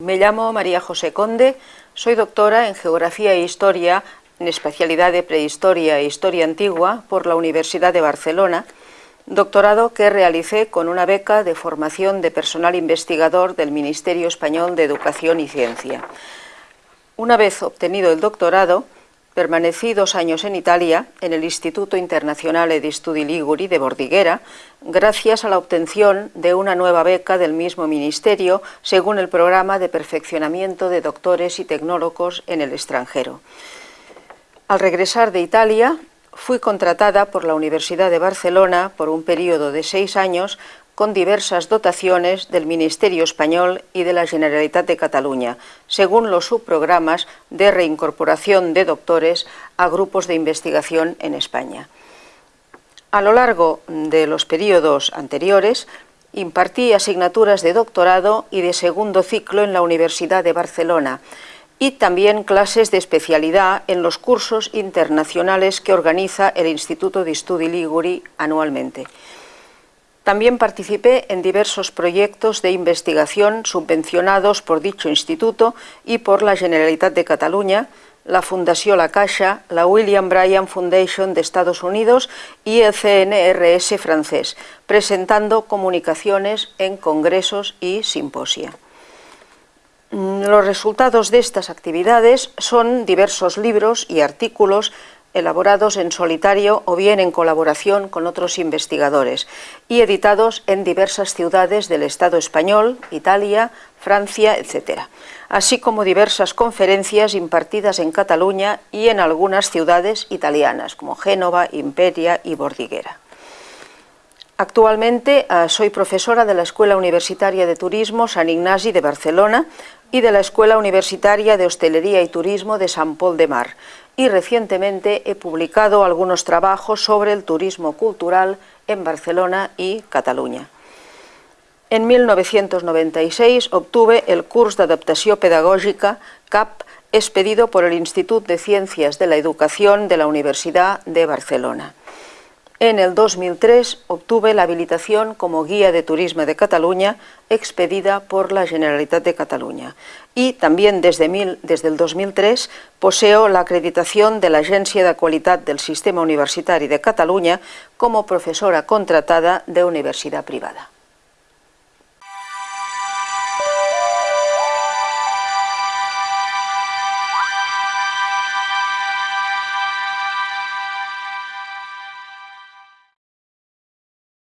Me llamo María José Conde, soy doctora en Geografía e Historia, en especialidad de Prehistoria e Historia Antigua, por la Universidad de Barcelona, doctorado que realicé con una beca de formación de personal investigador del Ministerio Español de Educación y Ciencia. Una vez obtenido el doctorado, permanecí dos años en Italia, en el Instituto Internazionale di Studi Liguri de Bordiguera, gracias a la obtención de una nueva beca del mismo ministerio según el programa de perfeccionamiento de doctores y tecnólogos en el extranjero. Al regresar de Italia, fui contratada por la Universidad de Barcelona por un periodo de seis años con diversas dotaciones del Ministerio Español y de la Generalitat de Cataluña, según los subprogramas de reincorporación de doctores a grupos de investigación en España. A lo largo de los periodos anteriores, impartí asignaturas de doctorado y de segundo ciclo en la Universidad de Barcelona, y también clases de especialidad en los cursos internacionales que organiza el Instituto de Studi Liguri anualmente. También participé en diversos proyectos de investigación subvencionados por dicho instituto y por la Generalitat de Cataluña, la Fundación La Caixa, la William Bryan Foundation de Estados Unidos y el CNRS francés, presentando comunicaciones en congresos y simposia. Mm, los resultados de estas actividades son diversos libros y artículos elaborados en solitario o bien en colaboración con otros investigadores y editados en diversas ciudades del Estado español, Italia, Francia, etc., así como diversas conferencias impartidas en Cataluña y en algunas ciudades italianas como Génova, Imperia y Bordiguera. Actualmente ah, soy profesora de la Escuela Universitaria de Turismo San Ignasi de Barcelona y de la Escuela Universitaria de Hostelería y Turismo de San Pol de Mar y recientemente he publicado algunos trabajos sobre el turismo cultural en Barcelona y Cataluña. En 1996 obtuve el curso de adaptación pedagógica CAP expedido por el Instituto de Ciencias de la Educación de la Universidad de Barcelona. En el 2003 obtuve la habilitación como guía de turismo de Cataluña expedida por la Generalitat de Cataluña y también desde, desde el 2003 poseo la acreditación de la Agencia de Qualitat del Sistema Universitario de Cataluña como profesora contratada de universidad privada.